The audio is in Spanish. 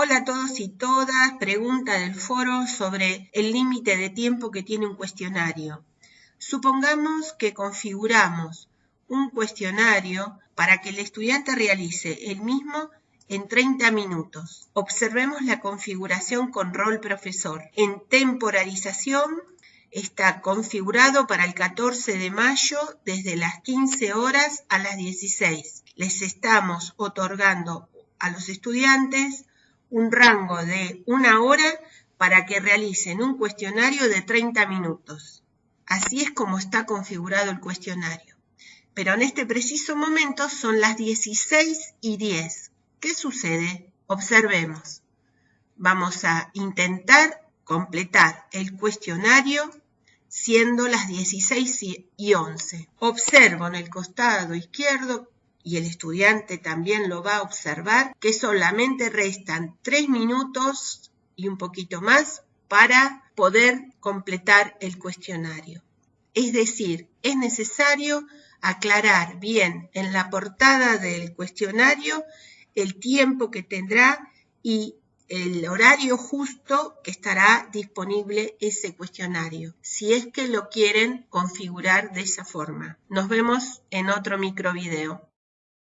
Hola a todos y todas. Pregunta del foro sobre el límite de tiempo que tiene un cuestionario. Supongamos que configuramos un cuestionario para que el estudiante realice el mismo en 30 minutos. Observemos la configuración con rol profesor. En temporalización está configurado para el 14 de mayo desde las 15 horas a las 16. Les estamos otorgando a los estudiantes un rango de una hora para que realicen un cuestionario de 30 minutos. Así es como está configurado el cuestionario. Pero en este preciso momento son las 16 y 10. ¿Qué sucede? Observemos. Vamos a intentar completar el cuestionario siendo las 16 y 11. Observo en el costado izquierdo y el estudiante también lo va a observar, que solamente restan tres minutos y un poquito más para poder completar el cuestionario. Es decir, es necesario aclarar bien en la portada del cuestionario el tiempo que tendrá y el horario justo que estará disponible ese cuestionario, si es que lo quieren configurar de esa forma. Nos vemos en otro microvideo.